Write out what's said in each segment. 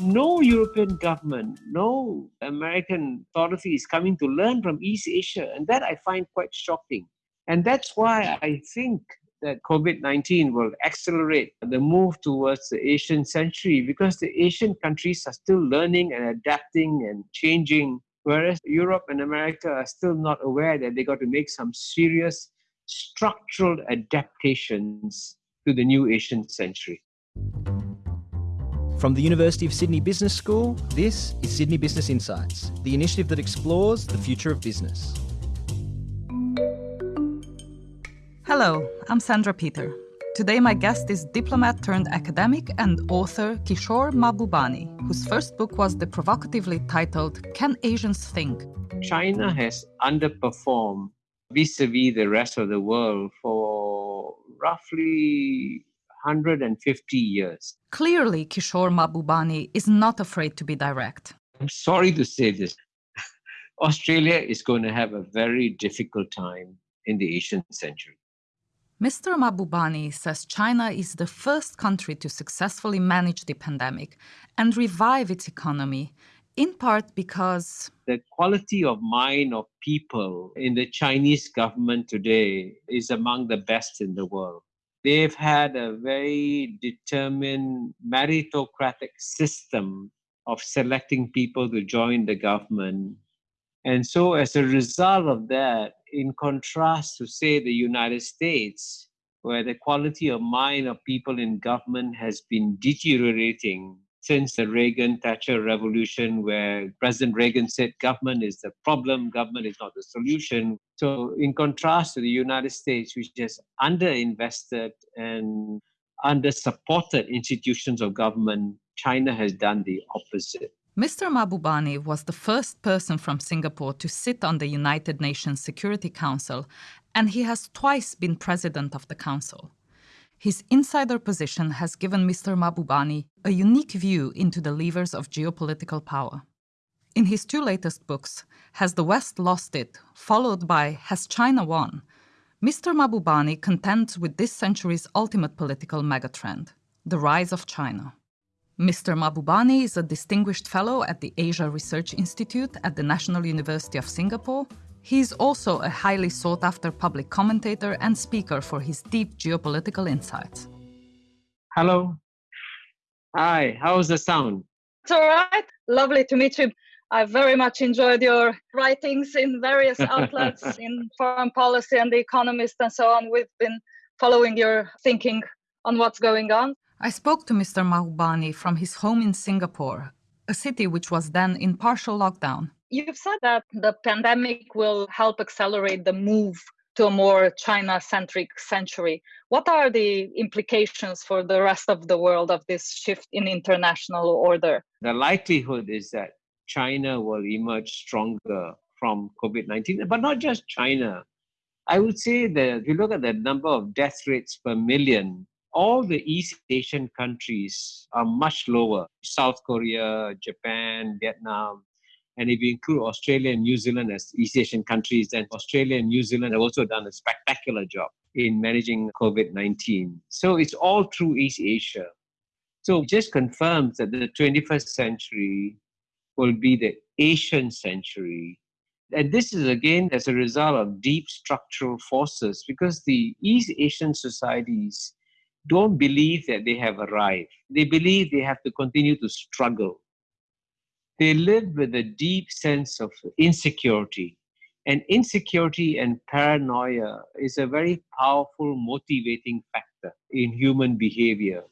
no European government, no American authority is coming to learn from East Asia. And that I find quite shocking. And that's why I think that COVID 19 will accelerate the move towards the Asian century because the Asian countries are still learning and adapting and changing, whereas Europe and America are still not aware that they got to make some serious structural adaptations to the new Asian century. From the University of Sydney Business School, this is Sydney Business Insights, the initiative that explores the future of business. Hello, I'm Sandra Peter. Today, my guest is diplomat turned academic and author Kishore Mahbubani, whose first book was the provocatively titled Can Asians Think? China has underperformed vis a vis the rest of the world for roughly 150 years. Clearly, Kishore Mahbubani is not afraid to be direct. I'm sorry to say this. Australia is going to have a very difficult time in the Asian century. Mr. Mahbubani says China is the first country to successfully manage the pandemic and revive its economy, in part because the quality of mind of people in the Chinese government today is among the best in the world they've had a very determined meritocratic system of selecting people to join the government. And so, as a result of that, in contrast to, say, the United States, where the quality of mind of people in government has been deteriorating since the Reagan Thatcher revolution, where President Reagan said government is the problem, government is not the solution. So, in contrast to the United States, which has underinvested and under supported institutions of government, China has done the opposite. Mr. Mahbubani was the first person from Singapore to sit on the United Nations Security Council, and he has twice been president of the council. His insider position has given Mr. Mahbubani a unique view into the levers of geopolitical power. In his two latest books, Has the West Lost It, followed by Has China Won, Mr. Mahbubani contends with this century's ultimate political megatrend, the rise of China. Mr. Mahbubani is a distinguished fellow at the Asia Research Institute at the National University of Singapore he is also a highly sought after public commentator and speaker for his deep geopolitical insights. Hello. Hi, how's the sound? It's all right. Lovely to meet you. I very much enjoyed your writings in various outlets in foreign policy and the economist and so on. We've been following your thinking on what's going on. I spoke to Mr. Mahbubani from his home in Singapore, a city which was then in partial lockdown. You've said that the pandemic will help accelerate the move to a more China centric century. What are the implications for the rest of the world of this shift in international order? The likelihood is that China will emerge stronger from COVID 19, but not just China. I would say that if you look at the number of death rates per million, all the East Asian countries are much lower. South Korea, Japan, Vietnam, and if you include Australia and New Zealand as East Asian countries, then Australia and New Zealand have also done a spectacular job in managing COVID 19. So it's all through East Asia. So it just confirms that the 21st century will be the Asian century. And this is again as a result of deep structural forces because the East Asian societies don't believe that they have arrived. They believe they have to continue to struggle they live with a deep sense of insecurity. And insecurity and paranoia is a very powerful motivating factor in human behavior.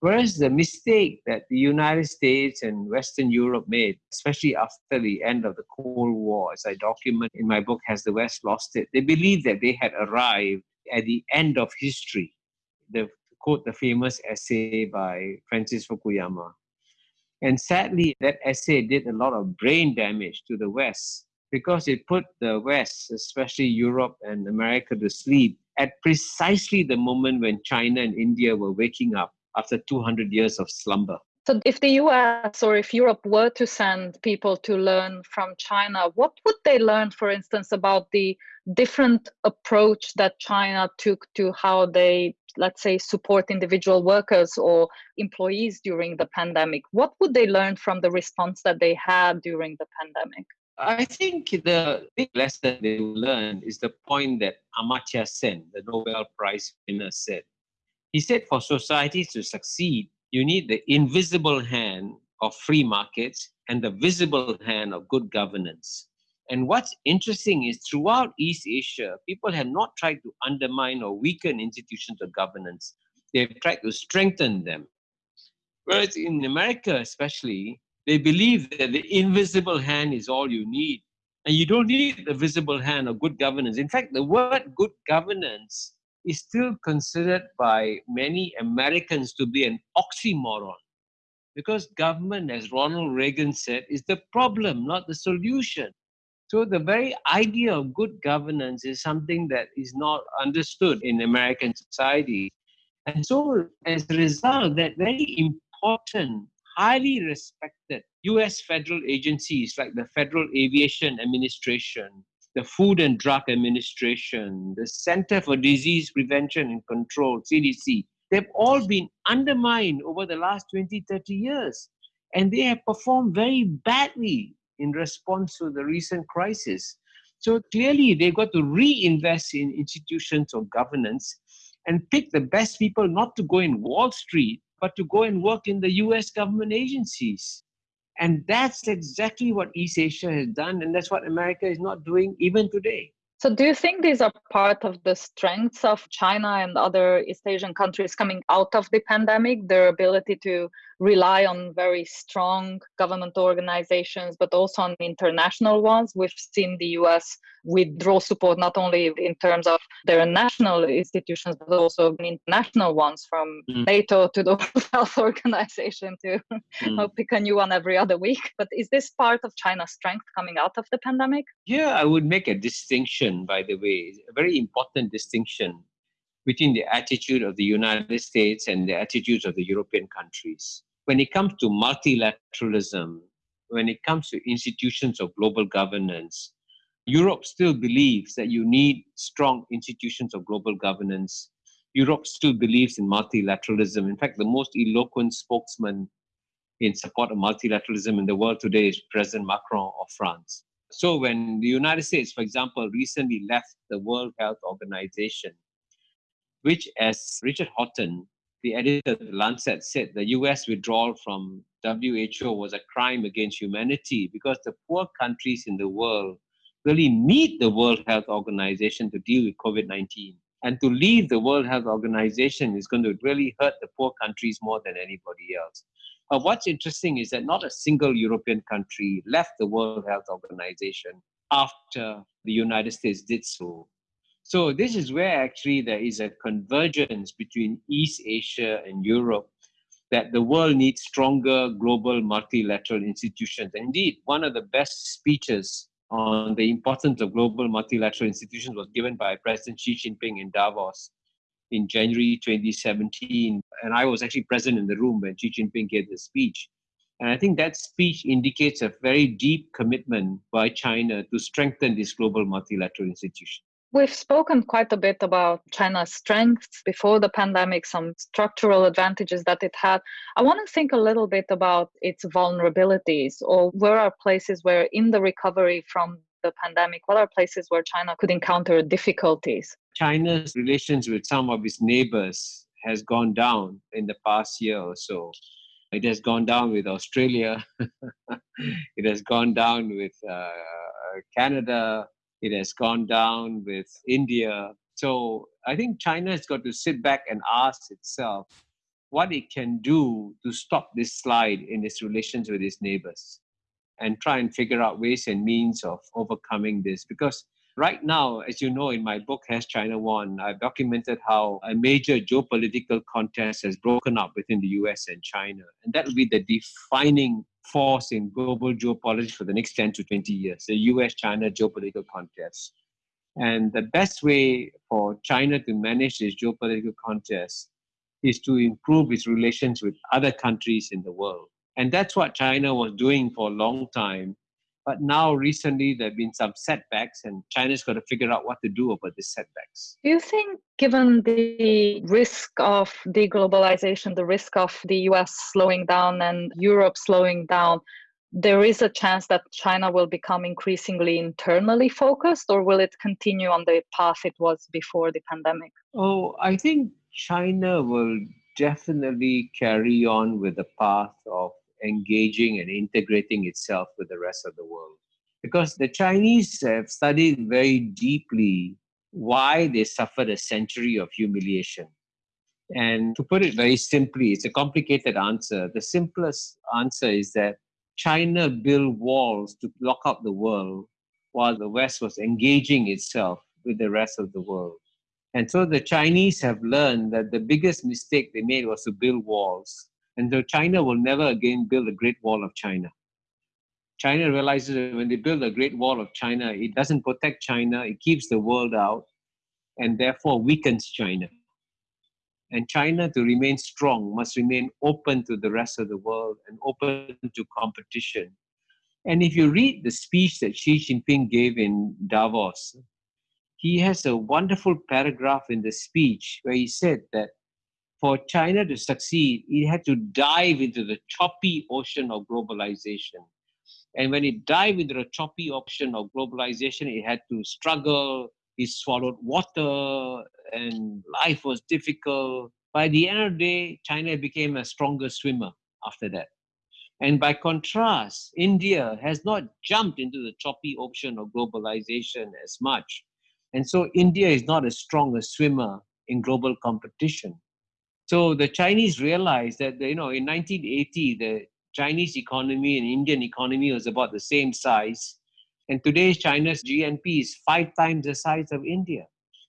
Whereas the mistake that the United States and Western Europe made, especially after the end of the Cold War, as I document in my book, Has the West Lost It? They believed that they had arrived at the end of history. The, quote the famous essay by Francis Fukuyama and sadly, that essay did a lot of brain damage to the West because it put the West, especially Europe and America, to sleep at precisely the moment when China and India were waking up after 200 years of slumber. So, if the US or if Europe were to send people to learn from China, what would they learn, for instance, about the different approach that China took to how they, let's say, support individual workers or employees during the pandemic? What would they learn from the response that they had during the pandemic? I think the big lesson they will learn is the point that Amartya Sen, the Nobel Prize winner, said. He said for societies to succeed, you need the invisible hand of free markets and the visible hand of good governance. And what's interesting is throughout East Asia, people have not tried to undermine or weaken institutions of governance. They've tried to strengthen them. Whereas in America, especially, they believe that the invisible hand is all you need. And you don't need the visible hand of good governance. In fact, the word good governance is still considered by many Americans to be an oxymoron. Because government, as Ronald Reagan said, is the problem, not the solution. So the very idea of good governance is something that is not understood in American society. And so as a result, that very important, highly respected US federal agencies like the Federal Aviation Administration, the Food and Drug Administration, the Center for Disease Prevention and Control, CDC, they've all been undermined over the last 20, 30 years. And they have performed very badly in response to the recent crisis. So clearly, they've got to reinvest in institutions of governance and pick the best people not to go in Wall Street, but to go and work in the US government agencies. And that's exactly what East Asia has done, and that's what America is not doing even today. So, do you think these are part of the strengths of China and other East Asian countries coming out of the pandemic? Their ability to rely on very strong government organizations, but also on international ones. We've seen the US withdraw support not only in terms of their national institutions, but also international ones from mm. NATO to the World Health Organization to mm. pick a new one every other week. But is this part of China's strength coming out of the pandemic? Yeah, I would make a distinction, by the way, a very important distinction between the attitude of the United States and the attitudes of the European countries when it comes to multilateralism, when it comes to institutions of global governance, Europe still believes that you need strong institutions of global governance. Europe still believes in multilateralism. In fact, the most eloquent spokesman in support of multilateralism in the world today is President Macron of France. So, when the United States, for example, recently left the World Health Organization, which, as Richard Horton, the editor of the Lancet said the US withdrawal from WHO was a crime against humanity because the poor countries in the world really need the World Health Organization to deal with COVID 19. And to leave the World Health Organization is going to really hurt the poor countries more than anybody else. But what's interesting is that not a single European country left the World Health Organization after the United States did so. So this is where actually there is a convergence between East Asia and Europe that the world needs stronger global multilateral institutions. Indeed, one of the best speeches on the importance of global multilateral institutions was given by President Xi Jinping in Davos in January 2017. And I was actually present in the room when Xi Jinping gave the speech. And I think that speech indicates a very deep commitment by China to strengthen this global multilateral institution. We've spoken quite a bit about China's strengths before the pandemic, some structural advantages that it had. I want to think a little bit about its vulnerabilities or where are places where, in the recovery from the pandemic, what are places where China could encounter difficulties? China's relations with some of its neighbors has gone down in the past year or so. It has gone down with Australia. it has gone down with uh, Canada. It has gone down with India. So I think China has got to sit back and ask itself what it can do to stop this slide in its relations with its neighbors and try and figure out ways and means of overcoming this. Because right now, as you know, in my book, Has China Won, I've documented how a major geopolitical contest has broken up within the US and China. And that will be the defining force in global geopolitics for the next 10 to 20 years, the US China geopolitical contest. And the best way for China to manage this geopolitical contest is to improve its relations with other countries in the world. And that's what China was doing for a long time. But now, recently, there have been some setbacks, and China's got to figure out what to do about these setbacks. Do you think, given the risk of deglobalization, the risk of the US slowing down and Europe slowing down, there is a chance that China will become increasingly internally focused, or will it continue on the path it was before the pandemic? Oh, I think China will definitely carry on with the path of engaging and integrating itself with the rest of the world. Because the Chinese have studied very deeply why they suffered a century of humiliation. And to put it very simply, it's a complicated answer. The simplest answer is that China built walls to block out the world while the West was engaging itself with the rest of the world. And so the Chinese have learned that the biggest mistake they made was to build walls. And so China will never again build a Great Wall of China. China realizes that when they build a Great Wall of China, it doesn't protect China, it keeps the world out, and therefore weakens China. And China, to remain strong, must remain open to the rest of the world and open to competition. And if you read the speech that Xi Jinping gave in Davos, he has a wonderful paragraph in the speech where he said that for China to succeed, it had to dive into the choppy ocean of globalization. And when it dived into the choppy ocean of globalization, it had to struggle, it swallowed water, and life was difficult. By the end of the day, China became a stronger swimmer after that. And by contrast, India has not jumped into the choppy ocean of globalization as much. And so India is not as strong a swimmer in global competition. So the Chinese realized that, you know, in 1980, the Chinese economy and Indian economy was about the same size. And today, China's GNP is five times the size of India.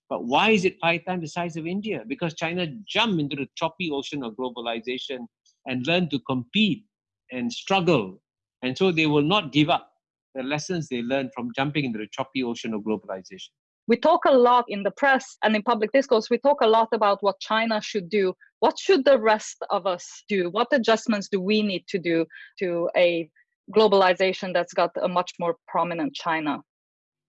But why is it five times the size of India? Because China jumped into the choppy ocean of globalization and learned to compete and struggle. And so they will not give up the lessons they learned from jumping into the choppy ocean of globalization. We talk a lot in the press and in public discourse, we talk a lot about what China should do. What should the rest of us do? What adjustments do we need to do to a globalization that's got a much more prominent China?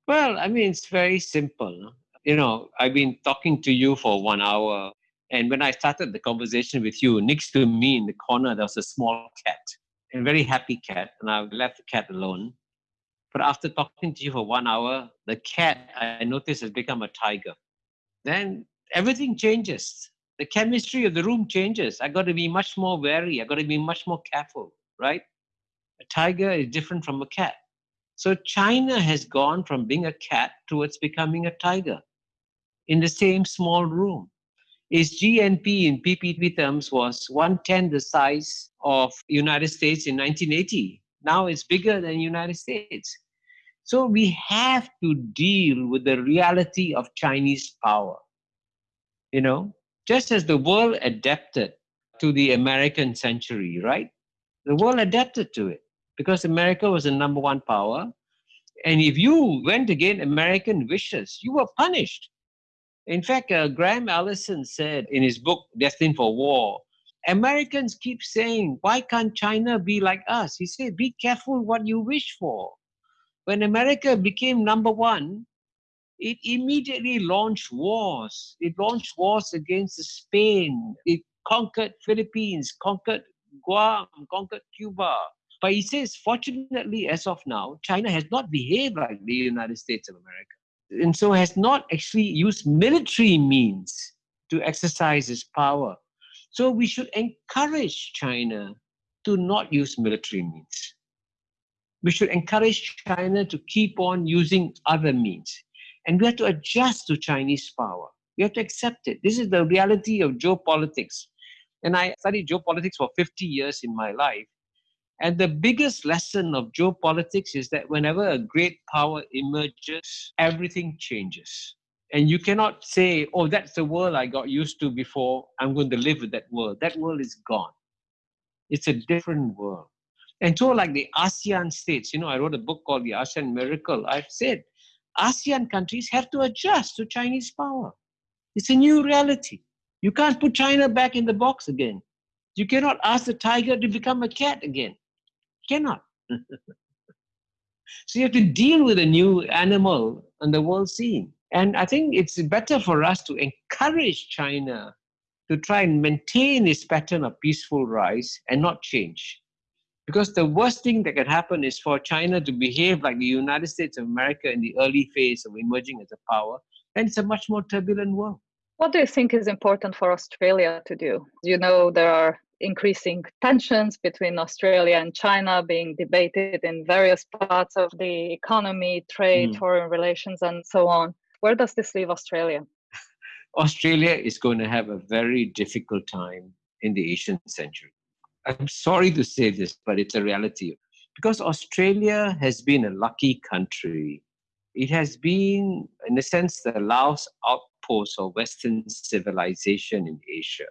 Well, I mean, it's very simple. You know, I've been talking to you for one hour. And when I started the conversation with you, next to me in the corner, there was a small cat, a very happy cat. And I left the cat alone. But after talking to you for one hour, the cat I noticed has become a tiger. Then everything changes. The chemistry of the room changes. I got to be much more wary. I got to be much more careful, right? A tiger is different from a cat. So China has gone from being a cat towards becoming a tiger in the same small room. Its GNP in PPP terms was one tenth the size of United States in 1980. Now it's bigger than United States. So we have to deal with the reality of Chinese power. You know, just as the world adapted to the American century, right? The world adapted to it because America was the number one power. And if you went against American wishes, you were punished. In fact, uh, Graham Allison said in his book, Destined for War, Americans keep saying, why can't China be like us? He said, be careful what you wish for. When America became number one, it immediately launched wars. It launched wars against Spain. It conquered Philippines, conquered Guam, conquered Cuba. But he says, fortunately, as of now, China has not behaved like the United States of America. And so has not actually used military means to exercise its power. So we should encourage China to not use military means. We should encourage China to keep on using other means. And we have to adjust to Chinese power. We have to accept it. This is the reality of geopolitics. And I studied geopolitics for 50 years in my life. And the biggest lesson of geopolitics is that whenever a great power emerges, everything changes. And you cannot say, oh, that's the world I got used to before. I'm going to live with that world. That world is gone. It's a different world. And so, like the ASEAN states, you know, I wrote a book called The ASEAN Miracle. I've said ASEAN countries have to adjust to Chinese power. It's a new reality. You can't put China back in the box again. You cannot ask the tiger to become a cat again. You cannot. so you have to deal with a new animal on the world scene. And I think it's better for us to encourage China to try and maintain its pattern of peaceful rise and not change. Because the worst thing that can happen is for China to behave like the United States of America in the early phase of emerging as a power, and it's a much more turbulent world. What do you think is important for Australia to do? You know, there are increasing tensions between Australia and China being debated in various parts of the economy, trade, mm. foreign relations, and so on. Where does this leave Australia? Australia is going to have a very difficult time in the Asian century. I'm sorry to say this, but it's a reality. Because Australia has been a lucky country. It has been, in a sense, the last outpost of Western civilization in Asia.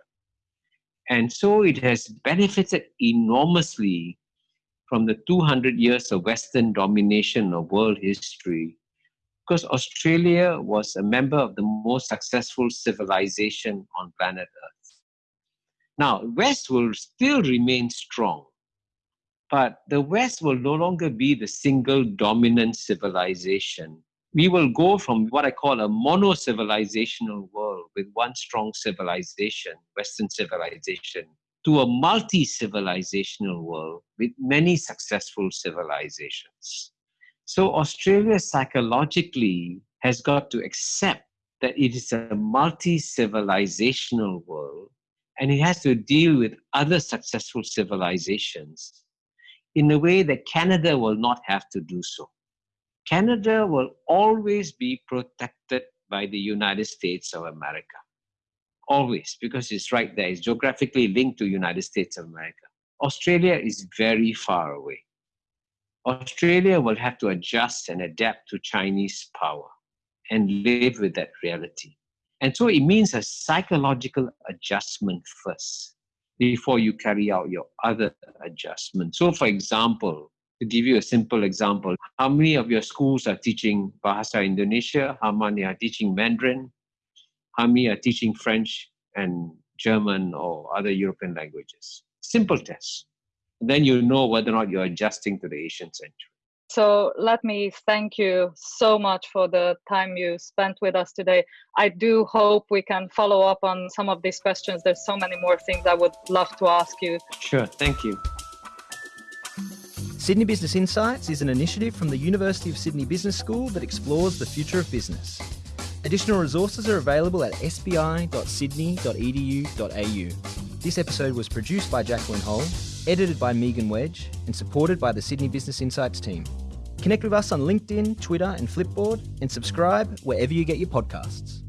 And so it has benefited enormously from the 200 years of Western domination of world history because Australia was a member of the most successful civilization on planet Earth. Now, West will still remain strong, but the West will no longer be the single dominant civilization. We will go from what I call a mono civilizational world with one strong civilization, Western civilization, to a multi civilizational world with many successful civilizations. So Australia psychologically has got to accept that it is a multi-civilizational world and it has to deal with other successful civilizations in a way that Canada will not have to do so. Canada will always be protected by the United States of America. Always, because it's right there. It's geographically linked to United States of America. Australia is very far away. Australia will have to adjust and adapt to Chinese power and live with that reality. And so it means a psychological adjustment first before you carry out your other adjustments. So, for example, to give you a simple example, how many of your schools are teaching Bahasa Indonesia? How many are teaching Mandarin? How many are teaching French and German or other European languages? Simple tests then you know whether or not you're adjusting to the Asian century. So let me thank you so much for the time you spent with us today. I do hope we can follow up on some of these questions. There's so many more things I would love to ask you. Sure, thank you. Sydney Business Insights is an initiative from the University of Sydney Business School that explores the future of business. Additional resources are available at sbi.sydney.edu.au. This episode was produced by Jacqueline Hull edited by Megan Wedge, and supported by the Sydney Business Insights team. Connect with us on LinkedIn, Twitter, and Flipboard, and subscribe wherever you get your podcasts.